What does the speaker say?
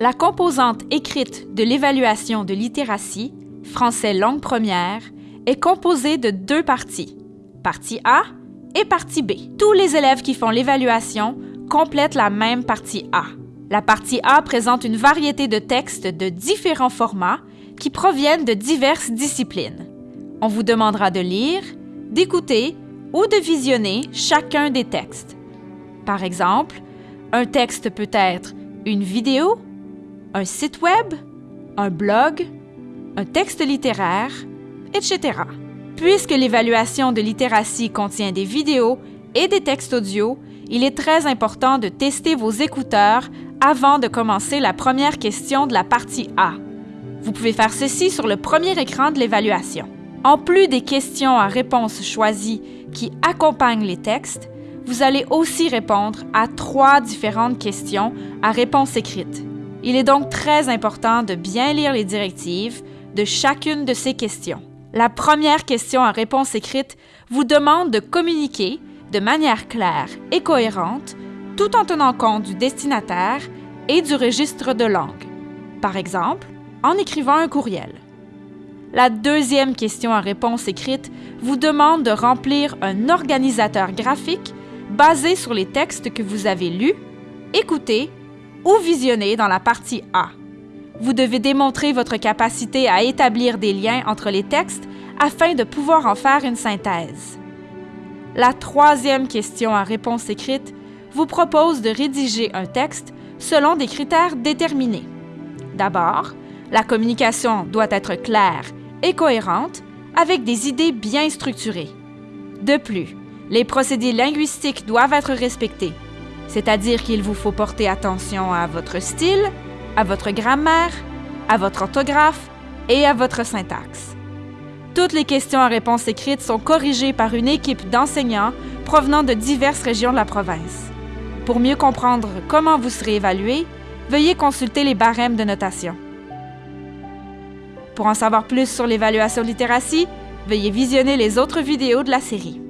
La composante écrite de l'évaluation de littératie, français langue première, est composée de deux parties, partie A et partie B. Tous les élèves qui font l'évaluation complètent la même partie A. La partie A présente une variété de textes de différents formats qui proviennent de diverses disciplines. On vous demandera de lire, d'écouter ou de visionner chacun des textes. Par exemple, un texte peut être une vidéo, un site web, un blog, un texte littéraire, etc. Puisque l'évaluation de littératie contient des vidéos et des textes audio, il est très important de tester vos écouteurs avant de commencer la première question de la partie A. Vous pouvez faire ceci sur le premier écran de l'évaluation. En plus des questions à réponse choisies qui accompagnent les textes, vous allez aussi répondre à trois différentes questions à réponse écrite. Il est donc très important de bien lire les directives de chacune de ces questions. La première question à réponse écrite vous demande de communiquer de manière claire et cohérente tout en tenant compte du destinataire et du registre de langue. Par exemple, en écrivant un courriel. La deuxième question à réponse écrite vous demande de remplir un organisateur graphique basé sur les textes que vous avez lus, écoutés ou visionnés dans la partie A. Vous devez démontrer votre capacité à établir des liens entre les textes afin de pouvoir en faire une synthèse. La troisième question à réponse écrite vous propose de rédiger un texte selon des critères déterminés. D'abord, la communication doit être claire et cohérente avec des idées bien structurées. De plus, les procédés linguistiques doivent être respectés, c'est-à-dire qu'il vous faut porter attention à votre style, à votre grammaire, à votre orthographe et à votre syntaxe. Toutes les questions à réponse écrite sont corrigées par une équipe d'enseignants provenant de diverses régions de la province. Pour mieux comprendre comment vous serez évalué, veuillez consulter les barèmes de notation. Pour en savoir plus sur l'évaluation littératie, veuillez visionner les autres vidéos de la série.